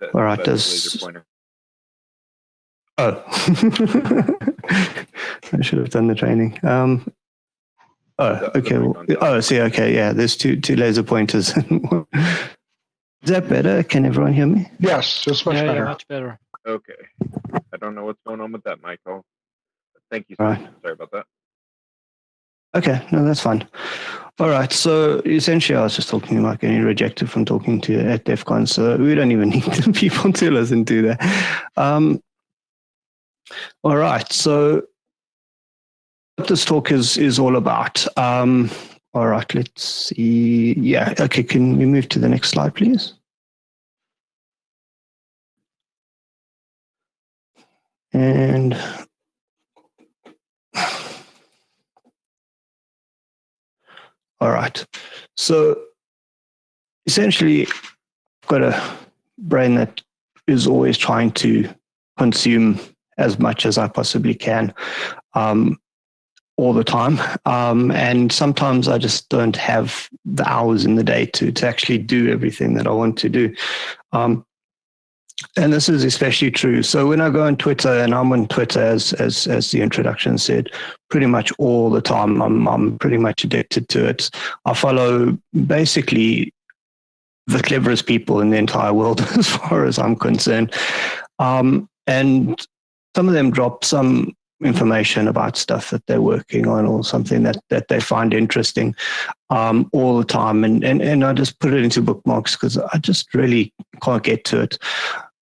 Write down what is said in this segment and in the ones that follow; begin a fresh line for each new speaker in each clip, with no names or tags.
That,
All right, does- Oh, I should have done the training. Um, oh,
The- the
okay.
mic
well- oh, see, okay, yeah. There's two two laser pointers. Is that better? Can everyone hear me?
Yes, it's much
yeah, yeah,
better.
much better.
Okay. I don't know what's going on with that mic. Oh, thank you.
All
Sir.
right.
Sorry about that.
Okay, no, that's fine. All right. So essentially, I was just talking about getting rejected from talking to at DEF CON. So we don't even need people to listen to that. Um, all right. So what this talk is is all about. Um, all right. Let's see. Yeah. Okay. Can we move to the next slide, please? And All right. So essentially, I've got a brain that is always trying to consume as much as I possibly can um, all the time. Um, and sometimes I just don't have the hours in the day to, to actually do everything that I want to do. Um, and this is especially true. So when I go on Twitter, and I'm on Twitter, as as as the introduction said, pretty much all the time. I'm I'm pretty much addicted to it. I follow basically the cleverest people in the entire world, as far as I'm concerned. Um, and some of them drop some information about stuff that they're working on or something that, that they find interesting um, all the time. And, and, and I just put it into bookmarks because I just really can't get to it.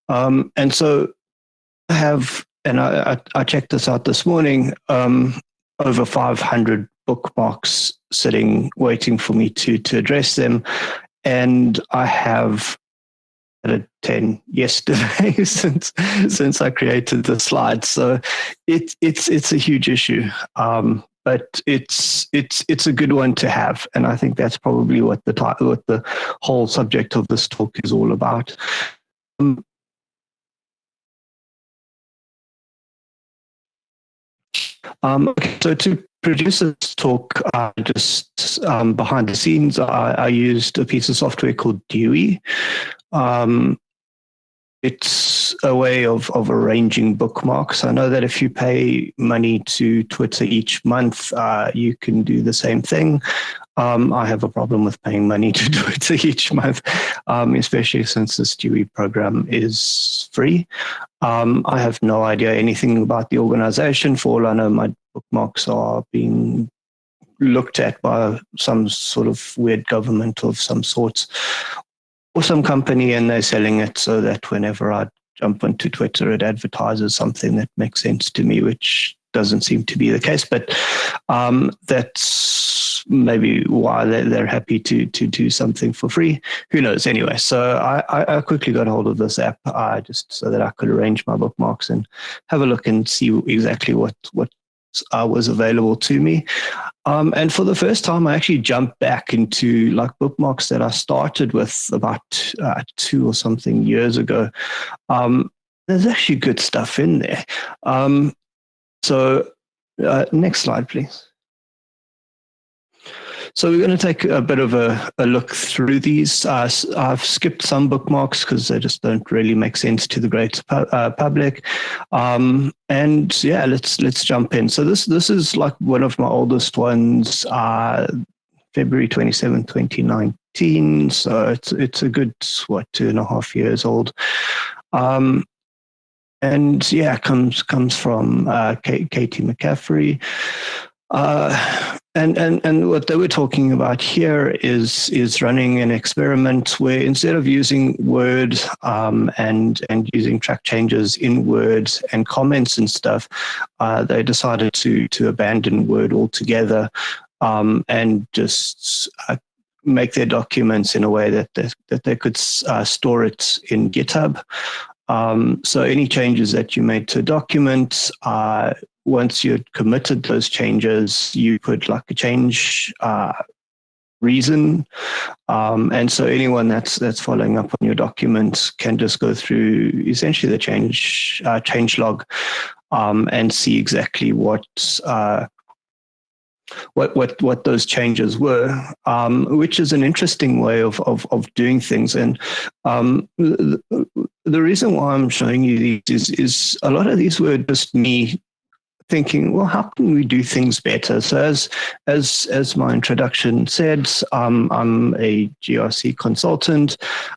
Um, and so I have, and I, I, checked this out this morning, um, over 500 bookmarks sitting waiting for me to, to address them. And I have added 10 yesterday since since I created the slides. So it's it's it's a huge issue. Um, but it's it's it's a good one to have, and I think that's probably what the what the whole subject of this talk is all about. Um, Um, okay, so to produce this talk, uh, just um, behind the scenes, I, I, used a piece of software called Dewey. Um, it's a way of, of arranging bookmarks. I know that if you pay money to Twitter each month, uh, you can do the same thing. Um, I have a problem with paying money to Twitter each month, um, especially since this Dewey program is free. Um, I have no idea anything about the organization. For all I know, my bookmarks are being looked at by some sort of weird government of some sorts or some company and they're selling it so that whenever I jump onto Twitter, it advertises something that makes sense to me, which doesn't seem to be the case. But um, that's maybe why they're, they're happy to to do something for free. Who knows? Anyway, so I, I quickly got hold of this app uh, just so that I could arrange my bookmarks and have a look and see exactly what what uh, was available to me. Um, and for the first time, I actually jumped back into like bookmarks that I started with about uh, two or something years ago. Um, there's actually good stuff in there. Um, so uh, next slide, please. So we're going to take a bit of a, a look through these. Uh, I've skipped some bookmarks because they just don't really make sense to the great pu uh, public. Um, and yeah, let's let's jump in. So this this is like one of my oldest ones, uh, February 27, 2019. So it's it's a good what two and a half years old. Um, and yeah, comes comes from uh, Caitie McCaffrey. Uh, and, and, and what they were talking about here is, is running an experiment where instead of using Word um, and, and using track changes in Word and comments and stuff, uh, they decided to, to abandon Word altogether um, and just uh, make their documents in a way that they, that they could uh, store it in GitHub. Um, so any changes that you made to documents, uh, once you'd committed those changes, you put like a change uh, reason. Um, and so anyone that's that's following up on your documents can just go through essentially the change uh, change log um, and see exactly what uh, what what what those changes were, um, which is an interesting way of of, of doing things. And um, the reason why I'm showing you these is, is a lot of these were just me thinking, well, how can we do things better? So as as as my introduction said, um, I'm a GRC consultant,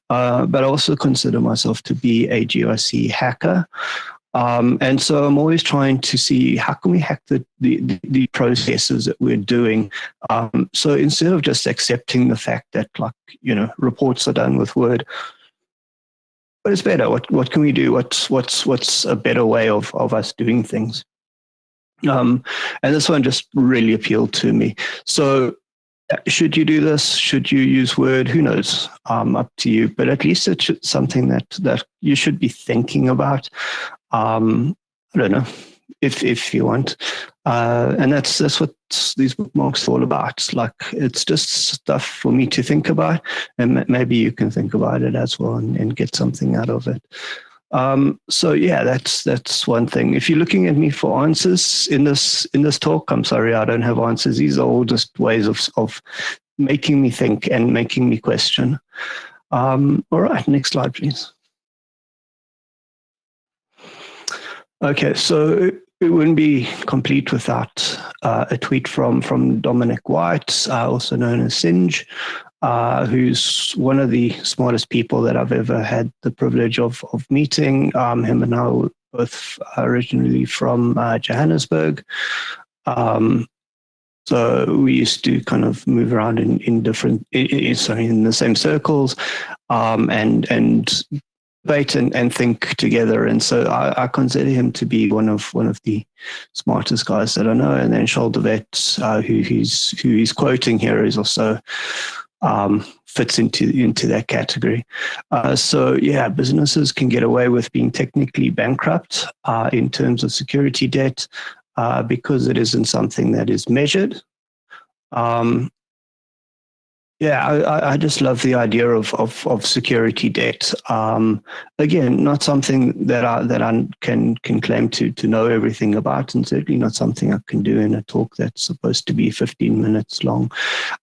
uh, but I also consider myself to be a GRC hacker. Um, and so I'm always trying to see how can we hack the, the, the processes that we're doing. Um, so instead of just accepting the fact that like, you know, reports are done with Word, what is better? What, what can we do? What's, what's, what's a better way of, of us doing things? Um, and this one just really appealed to me. So should you do this? Should you use Word? Who knows? Um, up to you. But at least it's something that that you should be thinking about. Um, I don't know if if you want, uh, and that's that's what these bookmarks are all about. Like it's just stuff for me to think about, and maybe you can think about it as well and, and get something out of it. Um, so yeah, that's that's one thing. If you're looking at me for answers in this in this talk, I'm sorry, I don't have answers. These are all just ways of of making me think and making me question. Um, all right, next slide, please. Okay, so it wouldn't be complete without uh, a tweet from from Dominic White, uh, also known as Singe, uh, who's one of the smartest people that I've ever had the privilege of, of meeting. Um, him and I were both originally from uh, Johannesburg. Um, so we used to kind of move around in, in different, in, sorry, in the same circles um, and, and debate and, and think together. And so I, I, consider him to be one of one of the smartest guys that I know. And then Charles de Wet, uh, who he's who he's quoting here, is also um, fits into into that category. Uh, so yeah, businesses can get away with being technically bankrupt uh, in terms of security debt uh, because it isn't something that is measured. Um, yeah, I, I, just love the idea of of, of security debt. Um, again, not something that I that I can can claim to to know everything about, and certainly not something I can do in a talk that's supposed to be 15 minutes long.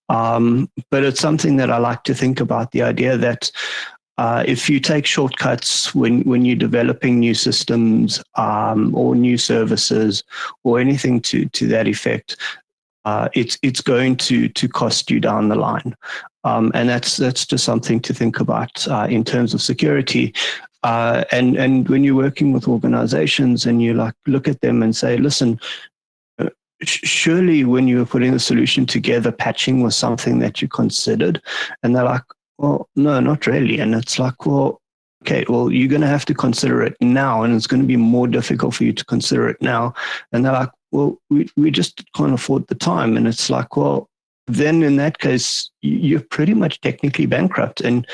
Um, but it's something that I like to think about. The idea that uh, if you take shortcuts when, when you're developing new systems um, or new services or anything to, to that effect, uh, it's it's going to to cost you down the line, um, and that's that's just something to think about uh, in terms of security. Uh, and and when you're working with organizations and you like look at them and say, listen, uh, surely when you were putting the solution together, patching was something that you considered, and they're like, well, no, not really. And it's like, well, okay, well, you're going to have to consider it now, and it's going to be more difficult for you to consider it now. And they're like, well, we, we just can't afford the time. And it's like, well, then in that case, you're pretty much technically bankrupt. And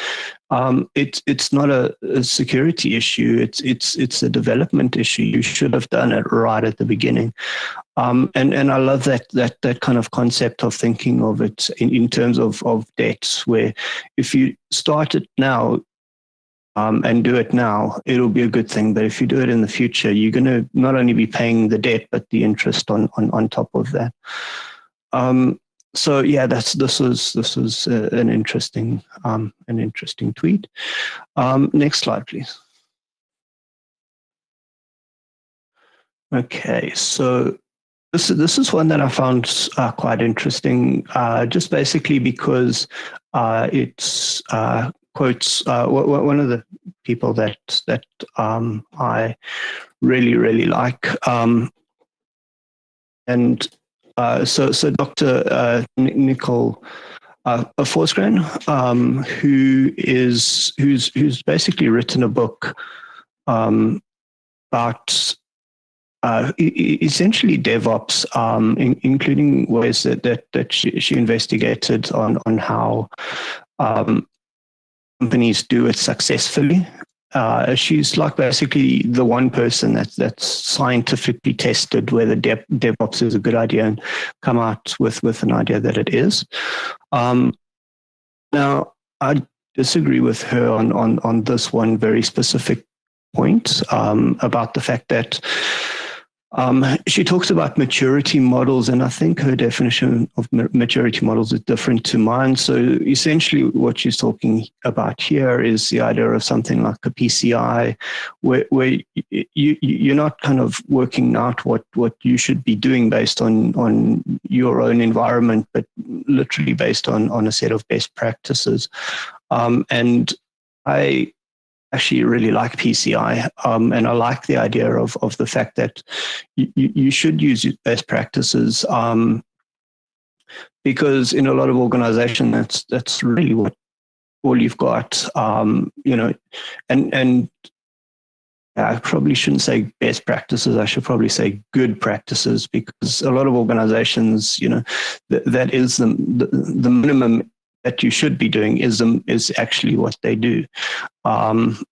um, it's it's not a, a, security issue. It's it's it's a development issue. You should have done it right at the beginning. Um, and and I love that that that kind of concept of thinking of it in, in terms of of debts, where if you start it now, um, and do it now, it'll be a good thing. But if you do it in the future, you're going to not only be paying the debt, but the interest on on, on top of that. Um, so yeah, that's this was this was uh, an interesting um, an interesting tweet. Um, next slide, please. Okay, so this this is one that I found uh, quite interesting, uh, just basically because uh, it's uh, quotes uh, one of the people that that um, I really really like, um, and uh, so so Dr. Uh, Nicole uh, Forsgren, um, who is who's who's basically written a book um, about uh, essentially DevOps, um, in, including ways that that, that she, she, investigated on on how um, companies do it successfully. Uh, she's like basically the one person that's that's scientifically tested whether Dev, DevOps is a good idea and come out with with an idea that it is. Um, now, I disagree with her on on on this one very specific point um, about the fact that Um, she talks about maturity models, and I think her definition of maturity models is different to mine. So essentially, what she's talking about here is the idea of something like a PCI, where, where you, you're not kind of working out what, what you should be doing based on, on your own environment, but literally based on, on a set of best practices. Um, and I actually really like PCI, um, and I like the idea of of the fact that you, you should use best practices um, because in a lot of organization that's that's really what all you've got. Um, you know, and and I probably shouldn't say best practices. I should probably say good practices because a lot of organizations, you know, th that is the, the, the minimum that you should be doing is um, is actually what they do. Um,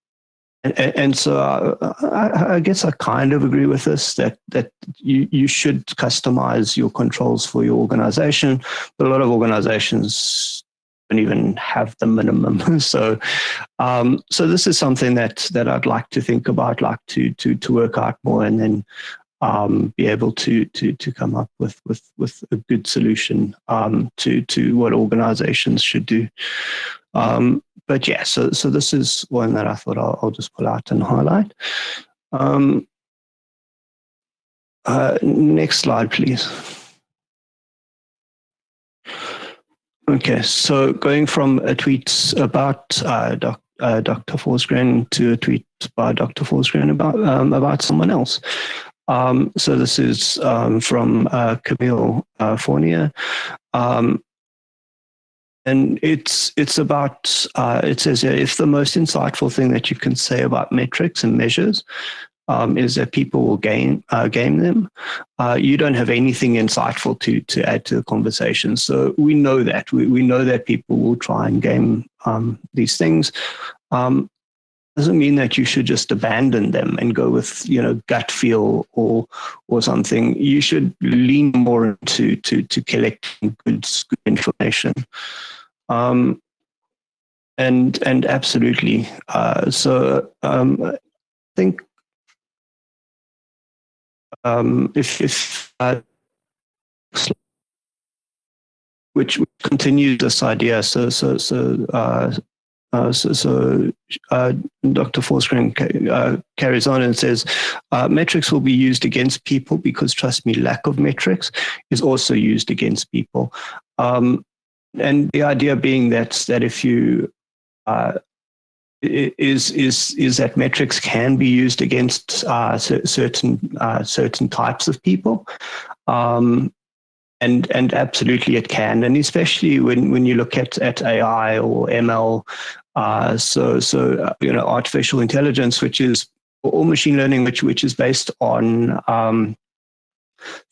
and, and, so uh, I, I, guess I kind of agree with this that that you you should customize your controls for your organization, but a lot of organizations don't even have the minimum. so um, so this is something that that I'd like to think about, like to to to work out more, and then um, be able to to to come up with with with a good solution um, to to what organizations should do. Um, but yeah, so so this is one that I thought I'll, I'll just pull out and highlight. Um, uh, next slide, please. Okay, so going from a tweet about uh, doc, uh, Dr. Forsgren to a tweet by Dr. Forsgren about um, about someone else. Um, so this is um, from uh, Camille uh, Fournier. Um, and it's it's about uh, it says if the most insightful thing that you can say about metrics and measures um, is that people will game uh, game them. Uh, you don't have anything insightful to to add to the conversation. So we know that we we know that people will try and game um, these things. Um, doesn't mean that you should just abandon them and go with you know gut feel or or something. You should lean more into to to collecting good, good information. Um and and absolutely. Uh so um i think um if if uh, which continues this idea. So so so uh uh, so, so uh, Dr. Forsgren uh, carries on and says, uh, metrics will be used against people because, trust me, lack of metrics is also used against people. Um, and the idea being that that if you uh, is is is that metrics can be used against uh, certain certain types of people. Um, and and absolutely it can, and especially when when you look at at AI or ML, uh, so so uh, you know artificial intelligence, which is or machine learning, which which is based on um,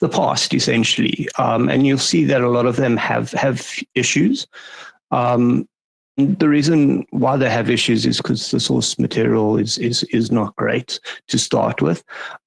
the past essentially, um, and you'll see that a lot of them have have issues. Um, the reason why they have issues is because the source material is is is not great to start with,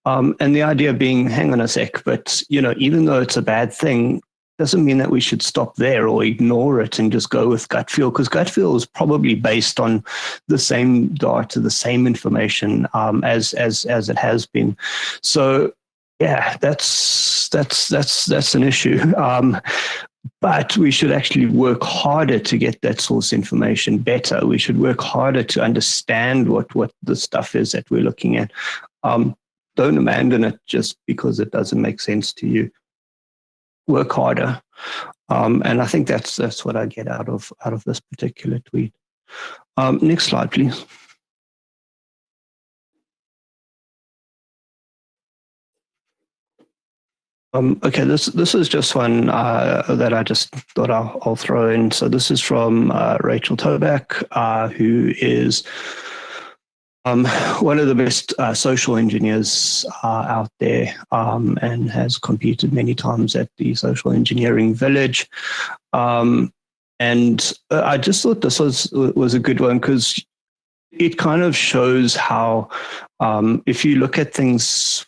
um, and the idea being, hang on a sec, but you know, even though it's a bad thing, doesn't mean that we should stop there or ignore it and just go with gut feel, because gut feel is probably based on the same data, the same information um, as as as it has been. So yeah, that's that's that's that's an issue. Um, but we should actually work harder to get that source information better. We should work harder to understand what, what the stuff is that we're looking at. Um, don't abandon it just because it doesn't make sense to you. Work harder. Um, and I think that's that's what I get out of out of this particular tweet. Um, next slide, please. Um, okay, this this is just one uh, that I just thought I'll, I'll, throw in. So this is from uh, Rachel Toback, uh, who is um, one of the best uh, social engineers uh, out there um, and has competed many times at the Social Engineering Village. Um, and uh, I just thought this was was a good one because it kind of shows how um, if you look at things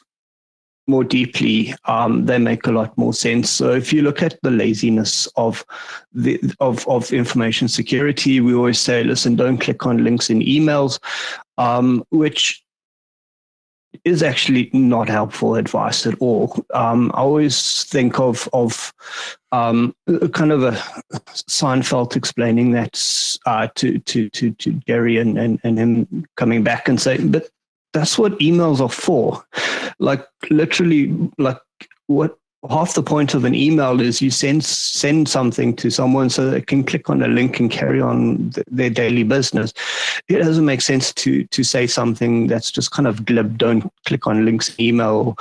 more deeply, um, they make a lot more sense. So if you look at the laziness of the of of information security, we always say, listen, don't click on links in emails, um, which is actually not helpful advice at all. Um, I always think of of um, kind of a Seinfeld explaining that uh, to to to to Jerry and, and and him coming back and saying, but that's what emails are for. Like literally, like what half the point of an email is you send send something to someone so they can click on a link and carry on th- their daily business. It doesn't make sense to to say something that's just kind of glib. Don't click on links email.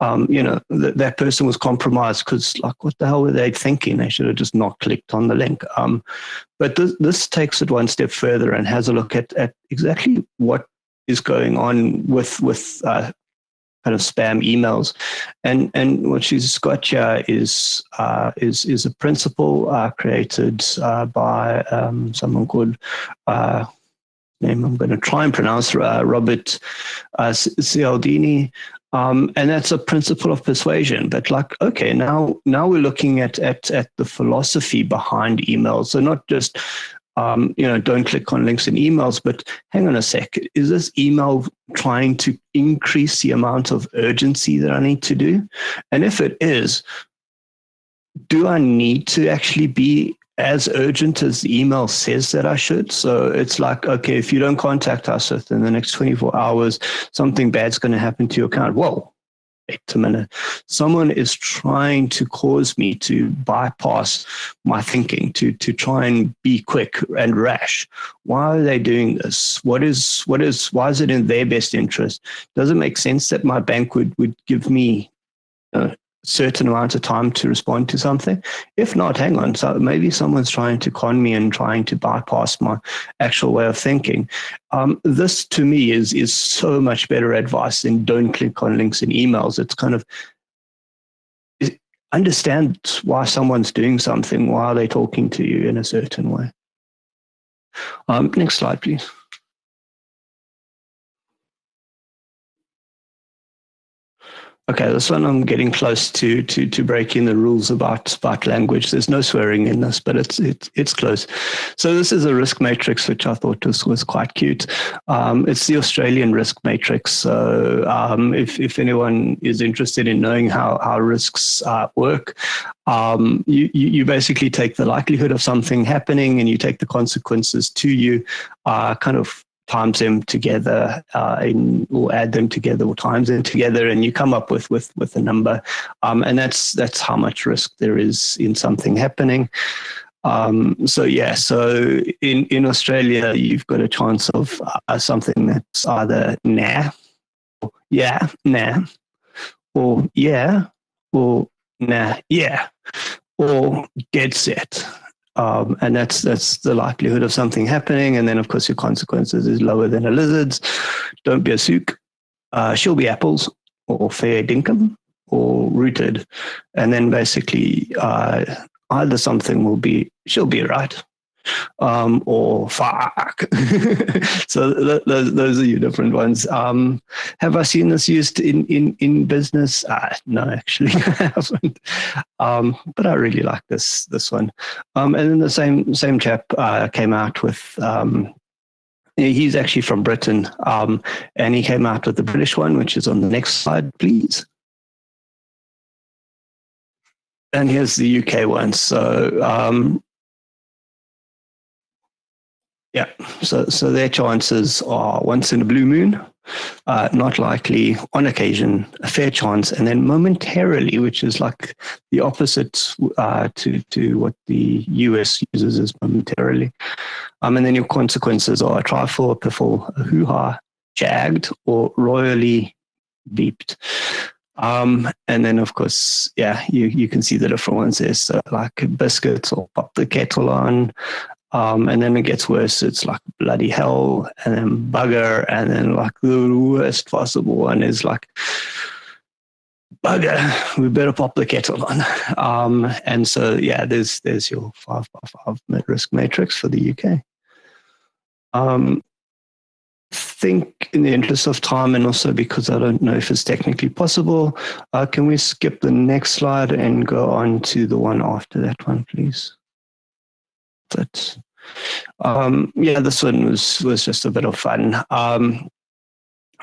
Um, you know th- that person was compromised because like what the hell were they thinking? They should have just not clicked on the link. Um, but this, this takes it one step further and has a look at at exactly what is going on with with uh, kind of spam emails. And and what she's got here is uh, is is a principle uh, created uh, by um, someone called uh, name I'm going to try and pronounce uh, Robert uh, Cialdini. Um, and that's a principle of persuasion. But like, okay, now now we're looking at at at the philosophy behind emails. So not just um, you know, don't click on links in emails, but hang on a sec. Is this email trying to increase the amount of urgency that I need to do? And if it is, do I need to actually be as urgent as the email says that I should? So it's like, okay, if you don't contact us within the next 24 hours, something bad's going to happen to your account. Whoa, wait a minute, someone is trying to cause me to bypass my thinking, to to try and be quick and rash. Why are they doing this? What is what is why is it in their best interest? Does it make sense that my bank would would give me uh, certain amount of time to respond to something. If not, hang on. So maybe someone's trying to con me and trying to bypass my actual way of thinking. Um, this to me is is so much better advice than don't click on links in emails. It's kind of understand why someone's doing something, why are they talking to you in a certain way. Um, next slide, please. Okay, this one I'm getting close to to to breaking the rules about about language. There's no swearing in this, but it's it's it's close. So this is a risk matrix which I thought was was quite cute. Um, it's the Australian risk matrix. So um, if if anyone is interested in knowing how how risks uh, work, um, you, you, basically take the likelihood of something happening and you take the consequences to you, uh, kind of times them together uh, in, or add them together or times them together and you come up with with with a number. Um, and that's that's how much risk there is in something happening. Um, so yeah so in in australia you've got a chance of uh, something that's either nah or yeah nah or yeah or nah yeah or dead set um, and that's that's the likelihood of something happening. And then, of course, your consequences is lower than a lizard's. Don't be a sook. Uh, she'll be apples or fair dinkum or rooted. And then basically, uh, either something will be, she'll be right um, or fuck. so th- th- those are your different ones. Um, have I seen this used in in in business? Uh, no, actually, I haven't. Um, but I really like this this one. Um, and then the same same chap uh, came out with. Um, he's actually from Britain, um, and he came out with the British one, which is on the next slide, please. And here's the UK one. So um, yeah, so so their chances are once in a blue moon, uh, not likely, on occasion, a fair chance, and then momentarily, which is like the opposite uh, to to what the US uses as momentarily. Um, and then your consequences are a trifle, a piffle, a hoo ha, jagged, or royally beeped. Um, and then, of course, yeah, you, you can see the different ones there. So, like biscuits or pop the kettle on, um, and then it gets worse. It's like bloody hell, and then bugger, and then like the worst possible one is like bugger. We better pop the kettle on. Um, and so yeah, there's there's your five by five risk matrix for the UK. Um, think in the interest of time and also because I don't know if it's technically possible, uh, can we skip the next slide and go on to the one after that one, please? But um, yeah, this one was was just a bit of fun. Um,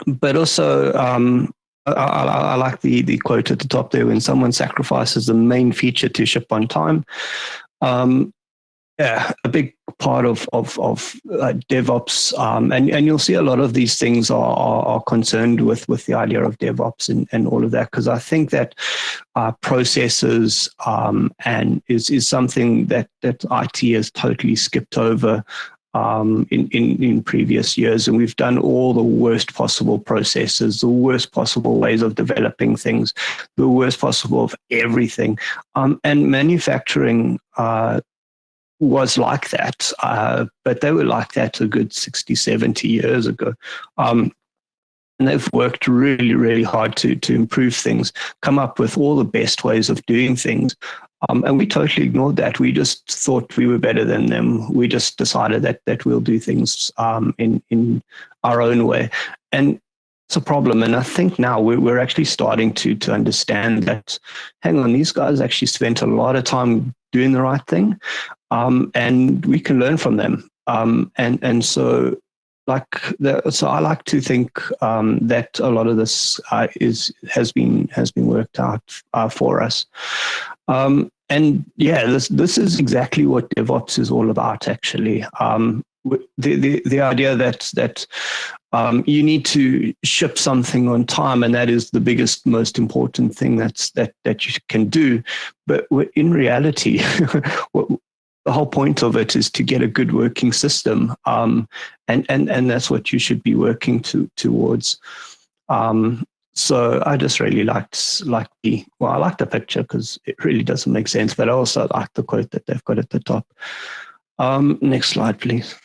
but also, um, I, I, I, like the, the quote at the top there when someone sacrifices the main feature to ship on time. Yeah, a big part of of, of uh, DevOps, um, and and you'll see a lot of these things are are, are concerned with with the idea of DevOps and, and all of that because I think that uh, processes um, and is is something that that IT has totally skipped over um, in, in, in previous years. And we've done all the worst possible processes, the worst possible ways of developing things, the worst possible of everything. Um, and manufacturing uh, was like that, uh, but they were like that a good 60, 70 years ago. Um, and they've worked really, really hard to, to improve things, come up with all the best ways of doing things. Um, and we totally ignored that. We just thought we were better than them. We just decided that that we'll do things um, in in our own way, and it's a problem. And I think now we're, we're actually starting to to understand that. Hang on, these guys actually spent a lot of time doing the right thing, um, and we can learn from them. Um, and and so like the, so I like to think um, that a lot of this uh, is has been has been worked out uh, for us. Um, and yeah, this this is exactly what DevOps is all about. Actually, um, the, the the idea that that um, you need to ship something on time, and that is the biggest, most important thing that's that that you can do. But in reality, what, the whole point of it is to get a good working system, um, and and and that's what you should be working to towards. Um, so I just really liked like the well, I like the picture because it really doesn't make sense, but I also like the quote that they've got at the top. Um, next slide, please.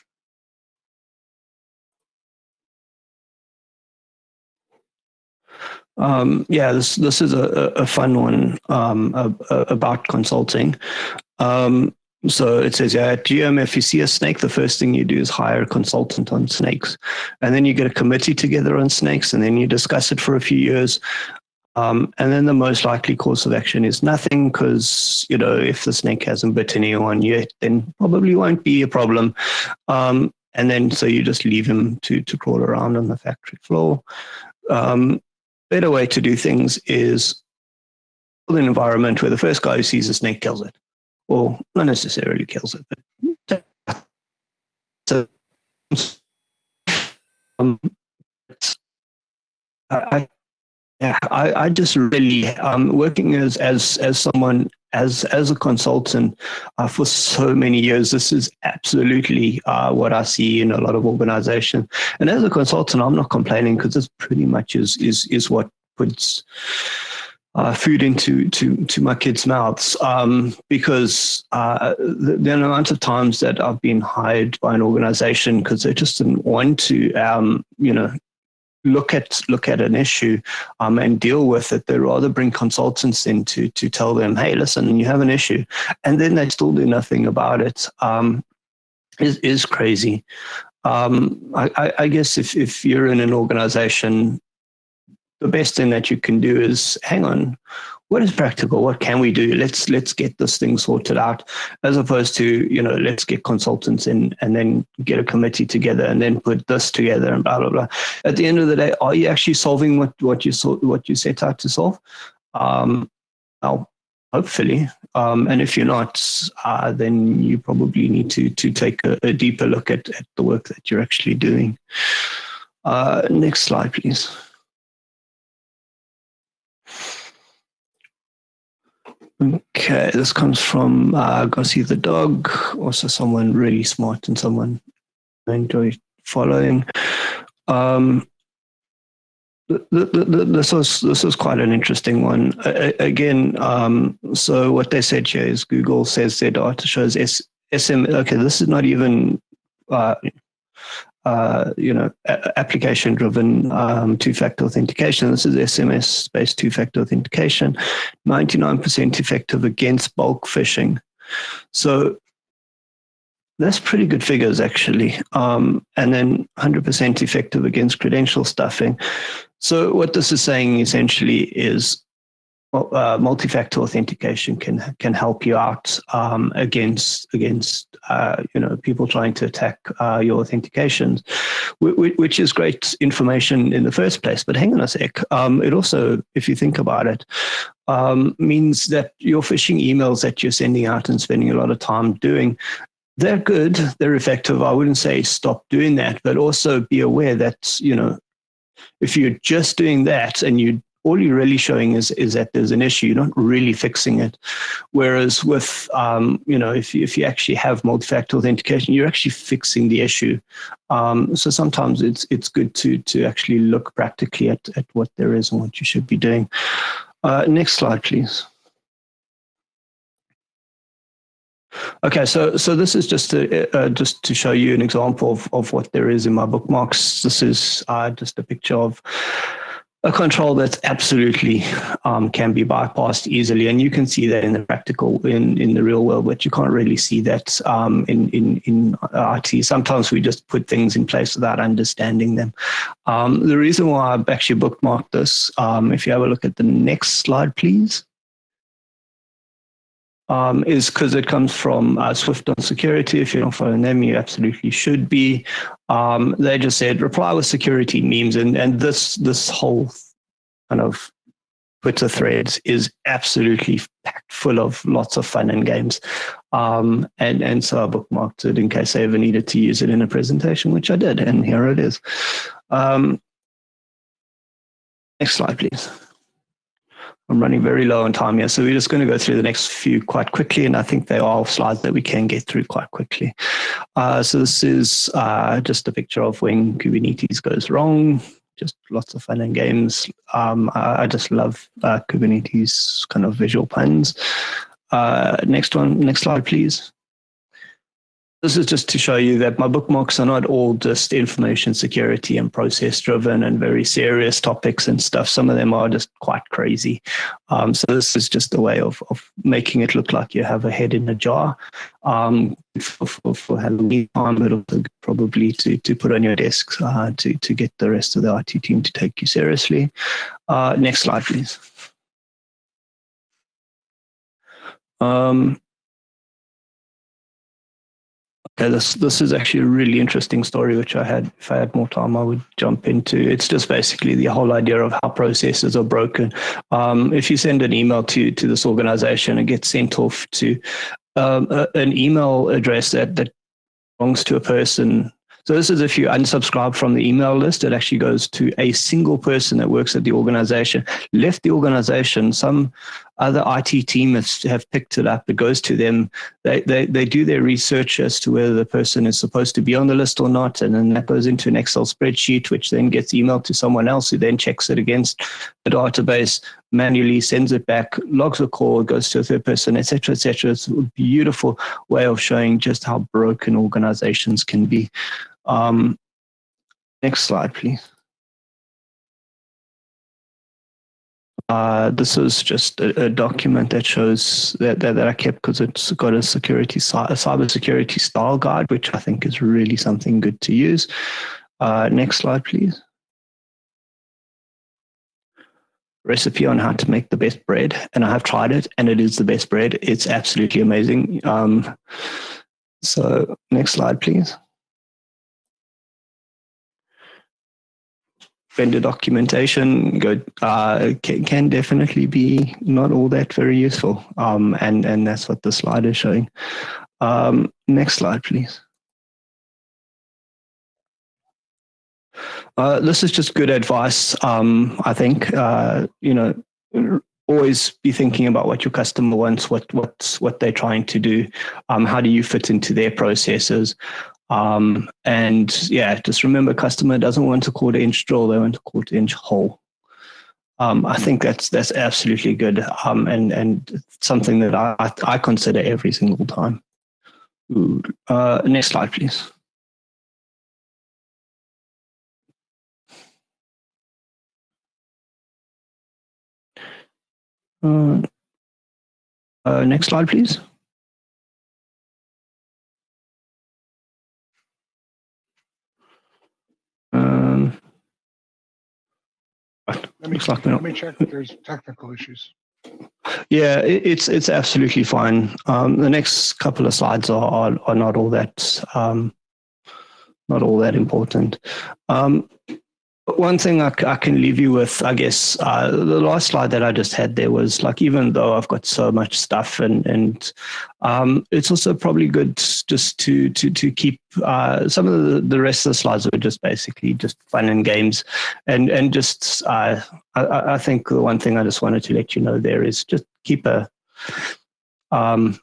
Um, yeah, this this is a, a fun one um, about consulting. Um, so it says, yeah, at GM, if you see a snake, the first thing you do is hire a consultant on snakes. And then you get a committee together on snakes, and then you discuss it for a few years. Um, and then the most likely course of action is nothing because, you know, if the snake hasn't bitten anyone yet, then probably won't be a problem. Um, and then so you just leave him to, to crawl around on the factory floor. Um, better way to do things is build an environment where the first guy who sees a snake kills it. Or not necessarily kills it, but so, um, I, yeah, I, I just really um, working as as as someone as as a consultant uh, for so many years. This is absolutely uh, what I see in a lot of organizations. And as a consultant, I'm not complaining because this pretty much is is is what puts uh, food into to to my kids' mouths um, because uh, the, the, amount of times that I've been hired by an organization because they just didn't want to, um, you know, look at look at an issue um, and deal with it. They rather bring consultants in to to tell them, hey, listen, you have an issue, and then they still do nothing about it. Um, is is crazy. Um, I, I, guess if, if you're in an organization the best thing that you can do is hang on what is practical? What can we do? Let's let's get this thing sorted out as opposed to you know let's get consultants in and then get a committee together and then put this together and blah blah blah. At the end of the day are you actually solving what what you saw what you set out to solve? Um well hopefully. Um and if you're not uh then you probably need to to take a, a deeper look at, at the work that you're actually doing. Uh next slide please Okay, this comes from uh, Gossi the dog, also someone really smart and someone I enjoy following. Um, this was this was quite an interesting one. again, um, so what they said here is Google says their data shows S, SM. Okay, this is not even uh, uh, you know, application-driven um, two-factor authentication. This is SMS-based two-factor authentication, 99% effective against bulk phishing. So that's pretty good figures, actually. Um, and then 100% effective against credential stuffing. So what this is saying essentially is uh, multi-factor authentication can can help you out um, against against uh, you know people trying to attack uh, your authentications, which, which, is great information in the first place. But hang on a sec, um, it also, if you think about it, um, means that your phishing emails that you're sending out and spending a lot of time doing. They're good, they're effective. I wouldn't say stop doing that, but also be aware that, you know, if you're just doing that and you all you're really showing is is that there's an issue. You're not really fixing it. Whereas with um, you know, if you, if you actually have multi-factor authentication, you're actually fixing the issue. Um, so sometimes it's it's good to to actually look practically at at what there is and what you should be doing. Uh, next slide, please. Okay, so so this is just to uh, just to show you an example of of what there is in my bookmarks. This is uh, just a picture of a control that's absolutely um, can be bypassed easily, and you can see that in the practical, in in the real world, but you can't really see that um, in in in IT. Sometimes we just put things in place without understanding them. Um, the reason why I've actually bookmarked this, um, if you have a look at the next slide, please um, is because it comes from uh, Swift on security. If you're not following them, you absolutely should be. Um, they just said reply with security memes, and and this this whole kind of Twitter threads is absolutely packed full of lots of fun and games. Um, and, and so I bookmarked it in case I ever needed to use it in a presentation, which I did, and here it is. Um, next slide, please. I'm running very low on time here, so we're just going to go through the next few quite quickly, and I think they are slides that we can get through quite quickly. Uh, so this is uh, just a picture of when Kubernetes goes wrong, just lots of fun and games. Um, I, I, just love uh, Kubernetes kind of visual puns. Uh, next one, next slide, please. This is just to show you that my bookmarks are not all just information security and process driven and very serious topics and stuff. Some of them are just quite crazy. Um, so this is just a way of, of making it look like you have a head in a jar um, for, for, for Halloween time, but probably to, to put on your desk uh, to, to get the rest of the IT team to take you seriously. Uh, next slide, please. Um, yeah, this this is actually a really interesting story, which I had, if I had more time, I would jump into. It's just basically the whole idea of how processes are broken. Um, if you send an email to to this organization, it gets sent off to um, a, an email address that that belongs to a person so this is if you unsubscribe from the email list, it actually goes to a single person that works at the organization. Left the organization, some other IT team has, have picked it up. It goes to them. They, they, they do their research as to whether the person is supposed to be on the list or not. And then that goes into an Excel spreadsheet, which then gets emailed to someone else who then checks it against the database, manually sends it back, logs a call, goes to a third person, etc., etc. It's a beautiful way of showing just how broken organizations can be. Um, next slide, please. Uh, this is just a, a, document that shows that, that, that I kept because it's got a security a cyber security style guide, which I think is really something good to use. Uh, next slide, please. Recipe on how to make the best bread, and I have tried it, and it is the best bread. It's absolutely amazing. Um, so next slide, please. Vendor documentation go, uh, can, can, definitely be not all that very useful. Um, and, and that's what the slide is showing. Um, next slide, please. Uh, this is just good advice, um, I think. Uh, you know, always be thinking about what your customer wants, what what's what they're trying to do, um, how do you fit into their processes, um, and yeah, just remember, customer doesn't want a quarter inch drill; they want a quarter inch hole. Um, I think that's that's absolutely good, um, and and something that I I consider every single time. Uh, next slide, please. Uh, uh, next slide, please.
Let me,
like
let me check if there's technical issues.
Yeah, it, it's it's absolutely fine. Um, the next couple of slides are are, are not all that um, not all that important. Um, one thing I, I, can leave you with, I guess, uh, the last slide that I just had there was like, even though I've got so much stuff and, and um, it's also probably good just to, to, to keep uh, some of the, the rest of the slides are just basically just fun and games. And, and just, uh, I, I think the one thing I just wanted to let you know there is just keep a, um,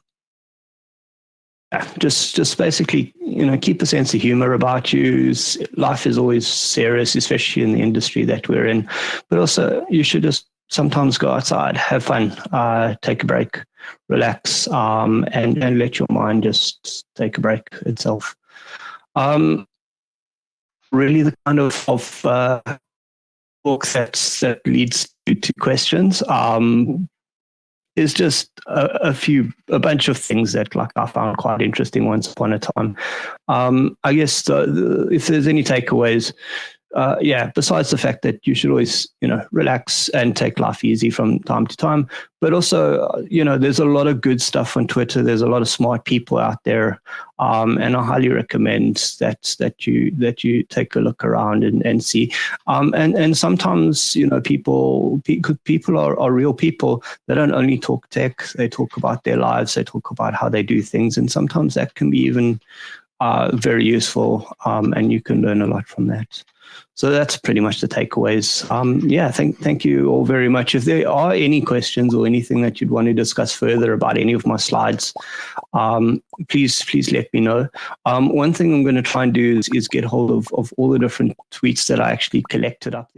just just basically you know keep a sense of humor about you. Life is always serious especially in the industry that we're in. But also you should just sometimes go outside have fun uh, take a break relax um, and and let your mind just take a break itself. Um, really the kind of, of uh, book that's, that leads to, to questions um, is just a, a, few, a bunch of things that like I found quite interesting once upon a time. Um, I guess the, if there's any takeaways, uh, yeah, besides the fact that you should always, you know, relax and take life easy from time to time, but also, uh, you know, there's a lot of good stuff on Twitter. There's a lot of smart people out there, um, and I highly recommend that that you that you take a look around and, and see. Um, and and sometimes, you know, people people are, are real people. They don't only talk tech. They talk about their lives. They talk about how they do things, and sometimes that can be even uh, very useful, um, and you can learn a lot from that. So that's pretty much the takeaways. Um, yeah, thank, thank you all very much. If there are any questions or anything that you'd want to discuss further about any of my slides, um, please, please let me know. Um, one thing I'm going to try and do is, is get hold of, of all the different tweets that I actually collected up.